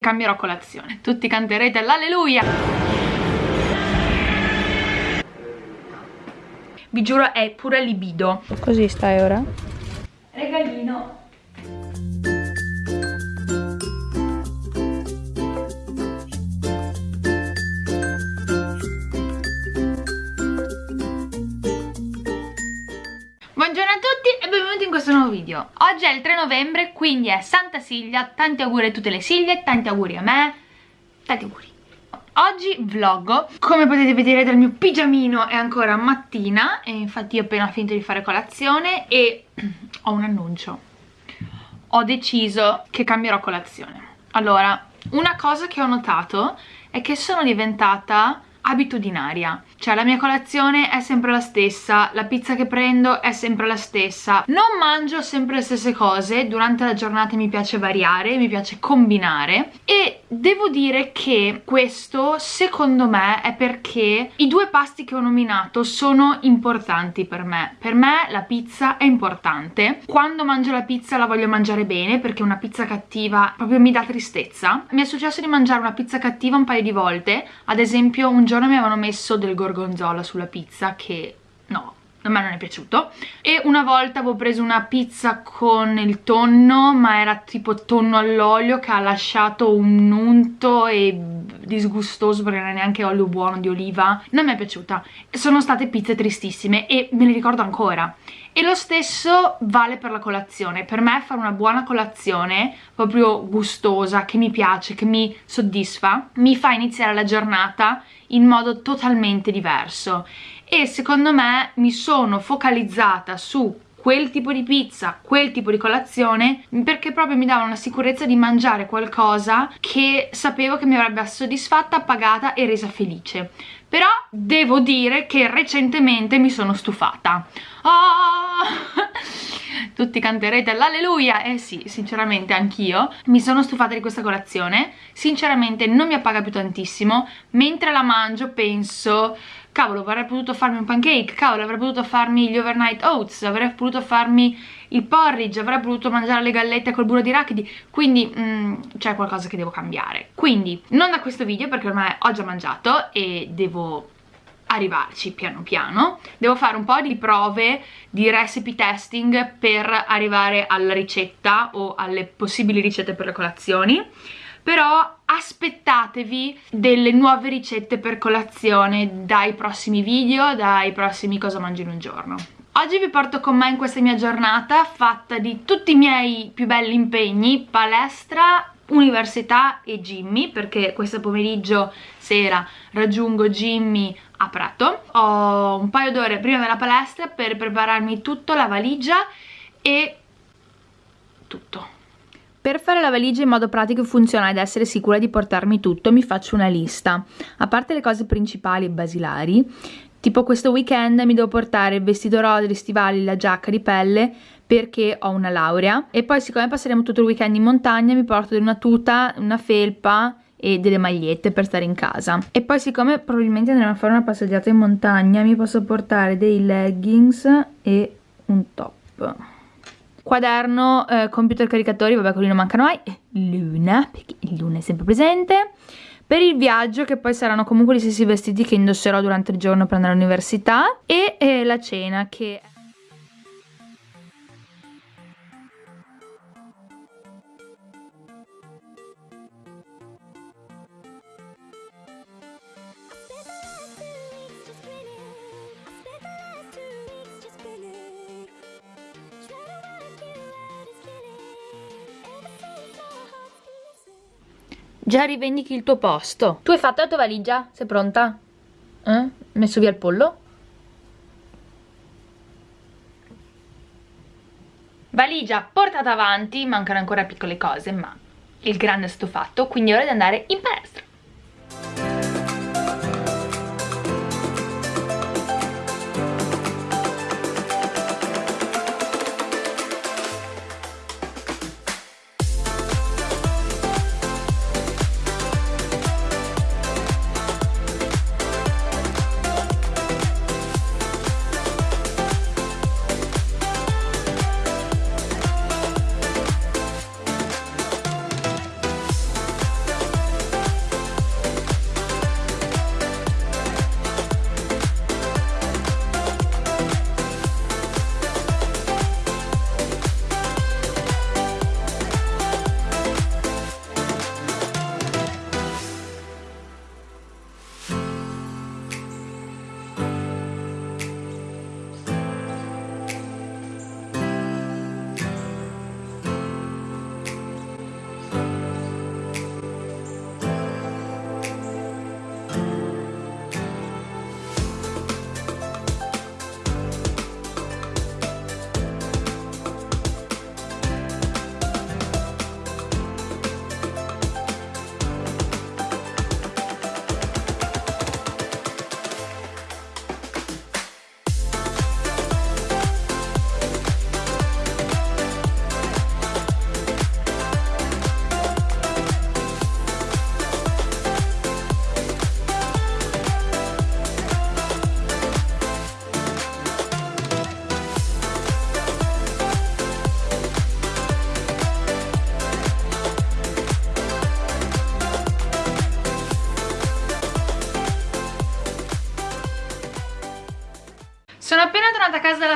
cambierò colazione. Tutti canterete l'alleluia! Vi giuro è pure libido. Così stai ora? Regalino. Buongiorno a tutti benvenuti in questo nuovo video. Oggi è il 3 novembre, quindi è Santa Silvia Tanti auguri a tutte le Silvie, tanti auguri a me Tanti auguri. Oggi vloggo, come potete vedere dal mio pigiamino è ancora mattina E infatti ho appena finito di fare colazione e ho un annuncio. Ho deciso che cambierò colazione. Allora, una cosa che ho notato è che sono diventata abitudinaria cioè la mia colazione è sempre la stessa, la pizza che prendo è sempre la stessa. Non mangio sempre le stesse cose, durante la giornata mi piace variare, mi piace combinare. E devo dire che questo secondo me è perché i due pasti che ho nominato sono importanti per me. Per me la pizza è importante. Quando mangio la pizza la voglio mangiare bene perché una pizza cattiva proprio mi dà tristezza. Mi è successo di mangiare una pizza cattiva un paio di volte. Ad esempio un giorno mi avevano messo del gorgonzola sulla pizza che no, a me non è piaciuto. E una volta avevo preso una pizza con il tonno ma era tipo tonno all'olio che ha lasciato un unto e disgustoso perché non è neanche olio buono di oliva non mi è piaciuta. Sono state pizze tristissime e me le ricordo ancora. E lo stesso vale per la colazione. Per me fare una buona colazione proprio gustosa che mi piace, che mi soddisfa mi fa iniziare la giornata in modo totalmente diverso. E secondo me mi sono focalizzata su quel tipo di pizza, quel tipo di colazione perché proprio mi dava una sicurezza di mangiare qualcosa che sapevo che mi avrebbe soddisfatta, pagata e resa felice però devo dire che recentemente mi sono stufata. Oh! tutti canterete l'alleluia. Eh sì, sinceramente anch'io. Mi sono stufata di questa colazione. Sinceramente non mi appaga più tantissimo. Mentre la mangio penso cavolo avrei potuto farmi un pancake, cavolo avrei potuto farmi gli overnight oats, avrei potuto farmi il porridge, avrei potuto mangiare le gallette col burro di rachidi, quindi mm, c'è qualcosa che devo cambiare. Quindi non da questo video perché ormai ho già mangiato e devo arrivarci piano piano devo fare un po' di prove di recipe testing per arrivare alla ricetta o alle possibili ricette per le colazioni però aspettatevi delle nuove ricette per colazione dai prossimi video, dai prossimi cosa mangio in un giorno. Oggi vi porto con me in questa mia giornata fatta di tutti i miei più belli impegni, palestra, università e Jimmy perché questo pomeriggio sera raggiungo Jimmy a Prato ho un paio d'ore prima della palestra per prepararmi tutto, la valigia e tutto per fare la valigia in modo pratico e funzionale ed essere sicura di portarmi tutto mi faccio una lista. A parte le cose principali e basilari, tipo questo weekend mi devo portare il vestito rosa, gli stivali, la giacca di pelle perché ho una laurea. E poi siccome passeremo tutto il weekend in montagna mi porto una tuta, una felpa e delle magliette per stare in casa. E poi siccome probabilmente andremo a fare una passeggiata in montagna mi posso portare dei leggings e un top. Quaderno, eh, computer caricatori, vabbè quelli non mancano mai, luna, perché luna è sempre presente, per il viaggio che poi saranno comunque gli stessi vestiti che indosserò durante il giorno per andare all'università e eh, la cena che... Già rivendichi il tuo posto. Tu hai fatto la tua valigia? Sei pronta? Eh? Messo via il pollo? Valigia portata avanti, mancano ancora piccole cose, ma il grande è stato fatto, quindi è ora di andare in palestra.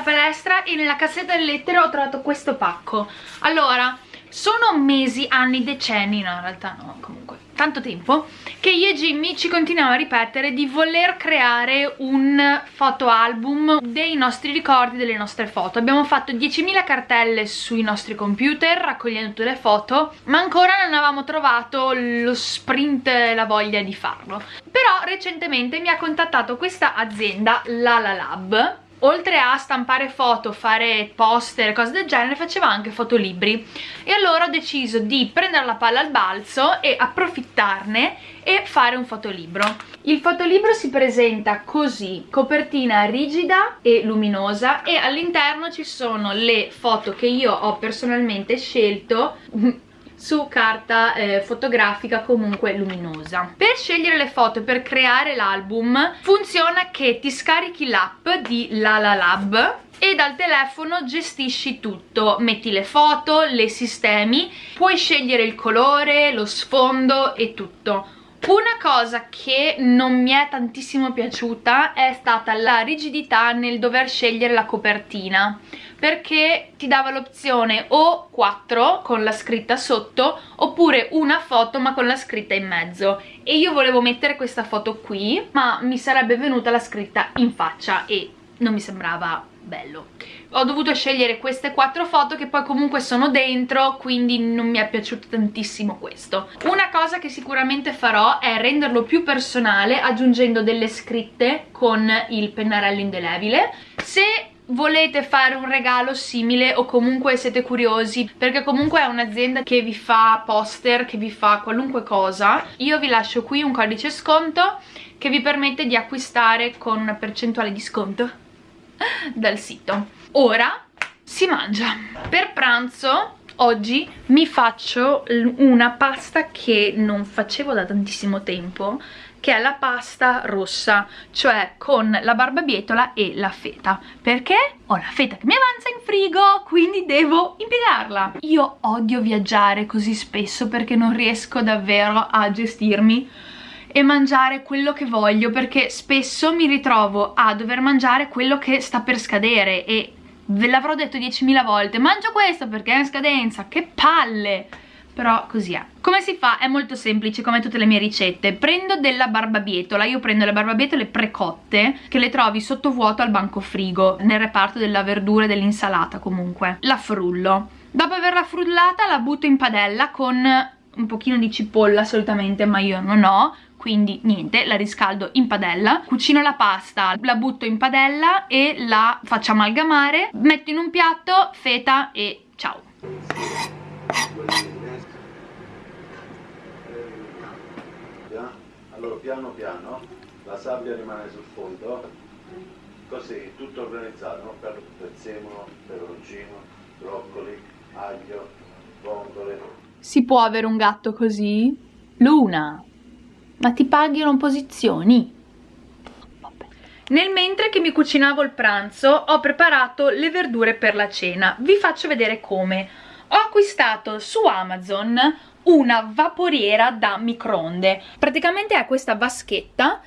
Dalla palestra e nella cassetta delle lettere ho trovato questo pacco. Allora sono mesi, anni, decenni no in realtà no comunque tanto tempo che io e Jimmy ci continuiamo a ripetere di voler creare un fotoalbum dei nostri ricordi, delle nostre foto. Abbiamo fatto 10.000 cartelle sui nostri computer raccogliendo tutte le foto ma ancora non avevamo trovato lo sprint e la voglia di farlo. Però recentemente mi ha contattato questa azienda, Lala Lab oltre a stampare foto, fare poster, cose del genere, faceva anche fotolibri e allora ho deciso di prendere la palla al balzo e approfittarne e fare un fotolibro. Il fotolibro si presenta così, copertina rigida e luminosa e all'interno ci sono le foto che io ho personalmente scelto su carta eh, fotografica comunque luminosa. Per scegliere le foto per creare l'album funziona che ti scarichi l'app di Lala Lab e dal telefono gestisci tutto, metti le foto, le sistemi, puoi scegliere il colore, lo sfondo e tutto. Una cosa che non mi è tantissimo piaciuta è stata la rigidità nel dover scegliere la copertina perché ti dava l'opzione o 4 con la scritta sotto oppure una foto ma con la scritta in mezzo. E io volevo mettere questa foto qui ma mi sarebbe venuta la scritta in faccia e non mi sembrava bello. Ho dovuto scegliere queste quattro foto che poi comunque sono dentro quindi non mi è piaciuto tantissimo questo. Una cosa che sicuramente farò è renderlo più personale aggiungendo delle scritte con il pennarello indelebile. Se volete fare un regalo simile o comunque siete curiosi perché comunque è un'azienda che vi fa poster, che vi fa qualunque cosa io vi lascio qui un codice sconto che vi permette di acquistare con una percentuale di sconto dal sito. Ora si mangia. Per pranzo oggi mi faccio una pasta che non facevo da tantissimo tempo che è la pasta rossa, cioè con la barbabietola e la feta. Perché? Ho la feta che mi avanza in frigo, quindi devo impiegarla. Io odio viaggiare così spesso perché non riesco davvero a gestirmi e mangiare quello che voglio perché spesso mi ritrovo a dover mangiare quello che sta per scadere e ve l'avrò detto 10.000 volte mangio questo perché è in scadenza, che palle però così è. Come si fa? è molto semplice come tutte le mie ricette. Prendo della barbabietola io prendo le barbabietole precotte che le trovi sottovuoto al banco frigo nel reparto della verdura e dell'insalata comunque. La frullo. Dopo averla frullata la butto in padella con un pochino di cipolla solitamente ma io non ho. Quindi niente, la riscaldo in padella, cucino la pasta, la butto in padella e la faccio amalgamare, metto in un piatto feta e ciao. Allora piano piano la sabbia rimane sul fondo così tutto organizzato no? per prezzemolo, peperoncino, broccoli, aglio, vongole si può avere un gatto così? Luna ma ti pagano posizioni? Nel mentre che mi cucinavo il pranzo ho preparato le verdure per la cena vi faccio vedere come ho acquistato su Amazon una vaporiera da microonde. Praticamente è questa vaschetta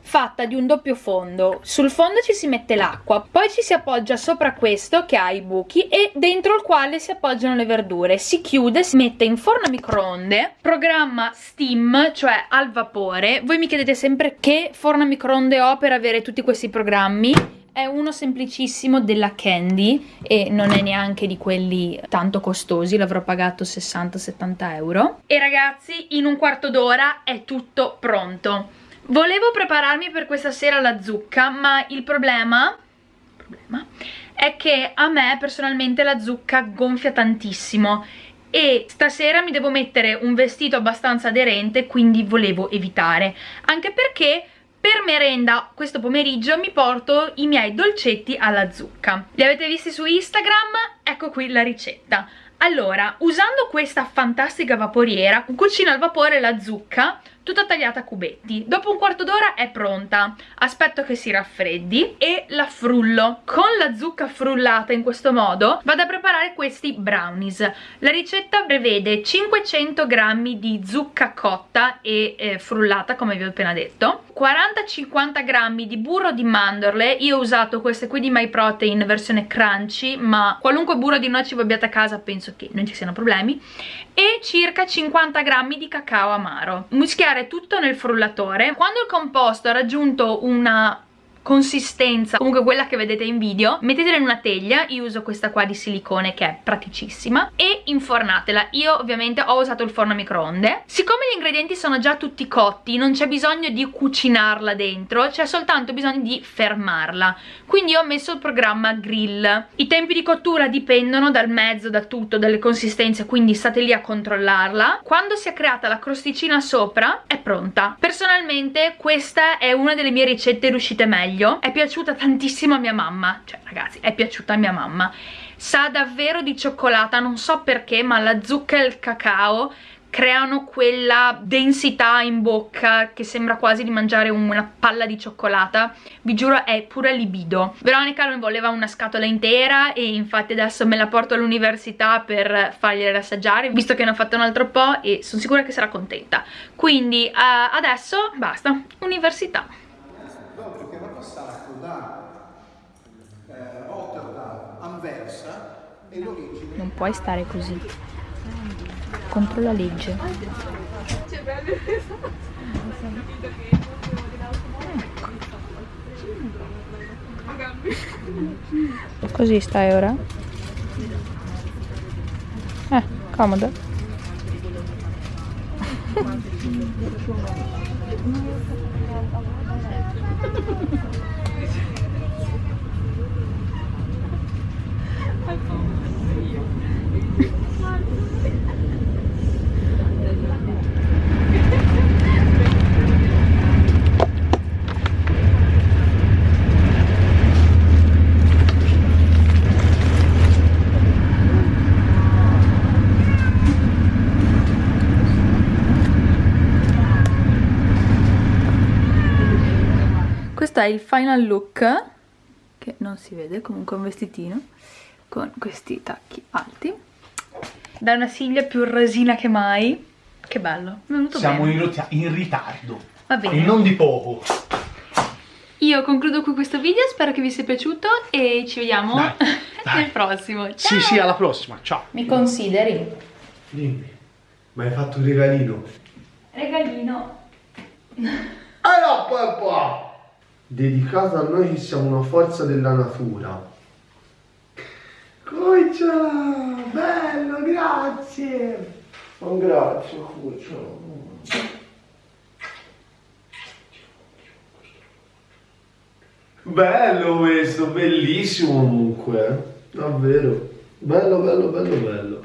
fatta di un doppio fondo. Sul fondo ci si mette l'acqua poi ci si appoggia sopra questo che ha i buchi e dentro il quale si appoggiano le verdure. Si chiude, si mette in forno a microonde programma steam cioè al vapore. Voi mi chiedete sempre che forno a microonde ho per avere tutti questi programmi è uno semplicissimo della Candy e non è neanche di quelli tanto costosi, l'avrò pagato 60-70 euro. E ragazzi, in un quarto d'ora è tutto pronto. Volevo prepararmi per questa sera la zucca, ma il problema, problema è che a me personalmente la zucca gonfia tantissimo e stasera mi devo mettere un vestito abbastanza aderente, quindi volevo evitare. Anche perché per merenda questo pomeriggio mi porto i miei dolcetti alla zucca. Li avete visti su Instagram? Ecco qui la ricetta. Allora, usando questa fantastica vaporiera, cucino al vapore la zucca tutta tagliata a cubetti. Dopo un quarto d'ora è pronta. Aspetto che si raffreddi e la frullo. Con la zucca frullata in questo modo vado a preparare questi brownies. La ricetta prevede 500 g di zucca cotta e eh, frullata, come vi ho appena detto, 40-50 g di burro di mandorle. Io ho usato queste qui di My Protein versione crunchy, ma qualunque burro di noci voi abbiate a casa penso che non ci siano problemi e circa 50 grammi di cacao amaro mischiare tutto nel frullatore. Quando il composto ha raggiunto una consistenza. Comunque quella che vedete in video mettetela in una teglia io uso questa qua di silicone che è praticissima e infornatela. Io ovviamente ho usato il forno a microonde. Siccome gli ingredienti sono già tutti cotti non c'è bisogno di cucinarla dentro c'è soltanto bisogno di fermarla. Quindi ho messo il programma grill. I tempi di cottura dipendono dal mezzo da tutto dalle consistenze quindi state lì a controllarla. Quando si è creata la crosticina sopra è pronta. Personalmente questa è una delle mie ricette riuscite meglio meglio è piaciuta tantissimo a mia mamma. Cioè ragazzi è piaciuta a mia mamma. Sa davvero di cioccolata non so perché ma la zucca e il cacao creano quella densità in bocca che sembra quasi di mangiare una palla di cioccolata. Vi giuro è pure libido. Veronica non voleva una scatola intera e infatti adesso me la porto all'università per fargliela assaggiare visto che ne ho fatto un altro po' e sono sicura che sarà contenta. Quindi uh, adesso basta. Università da eh, Anversa e l'origine... Non puoi stare così. Contro la legge. Così stai ora? Eh, comodo. questo è il final look che non si vede comunque un vestitino con questi tacchi alti. Da una siglia più resina che mai. Che bello. Siamo in, in, ritardo. Va bene. E non di poco. Io concludo qui questo video spero che vi sia piaciuto e ci vediamo dai, dai. nel prossimo ciao. sì sì alla prossima. Ciao. Mi consideri? Dimmi ma hai fatto un regalino? Regalino. Allora papà! Dedicato a noi che siamo una forza della natura. Cucciolo, bello, grazie. Un grazie, cucciolo. Bello questo, bellissimo comunque, eh. davvero. Bello, bello, bello, bello.